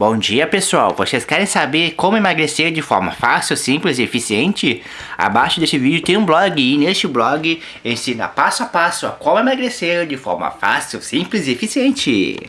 Bom dia pessoal, vocês querem saber como emagrecer de forma fácil, simples e eficiente? Abaixo deste vídeo tem um blog e neste blog ensina passo a passo a como emagrecer de forma fácil, simples e eficiente.